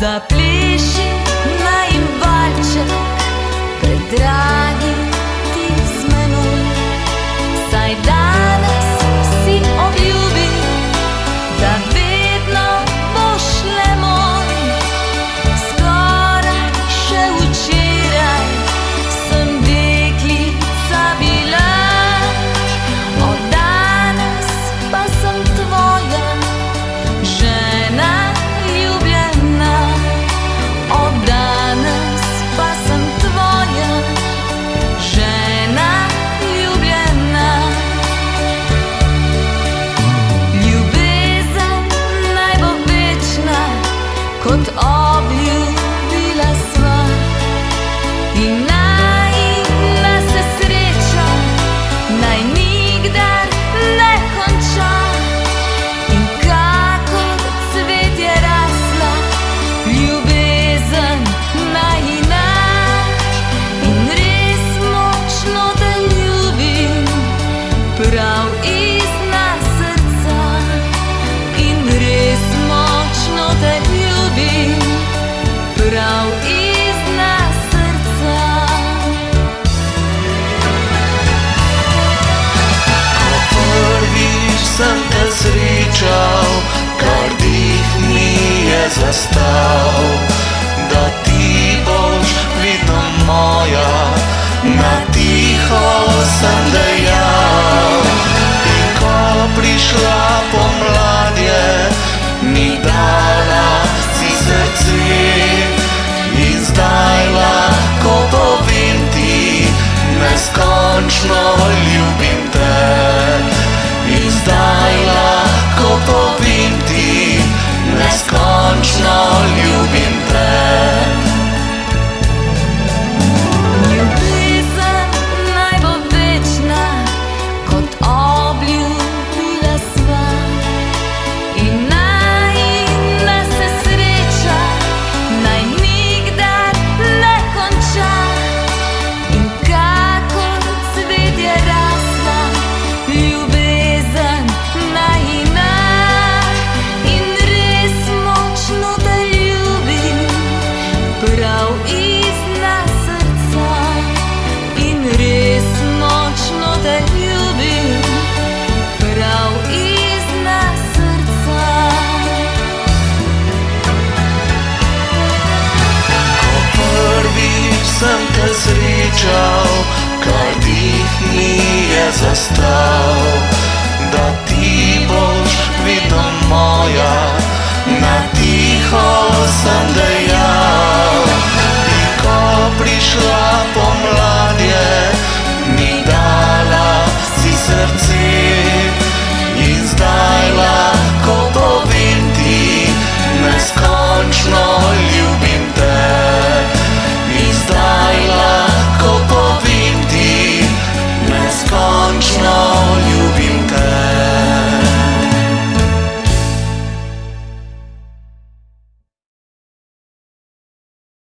The. Oh. нежно любим molčal, kaj dih mi je zastal.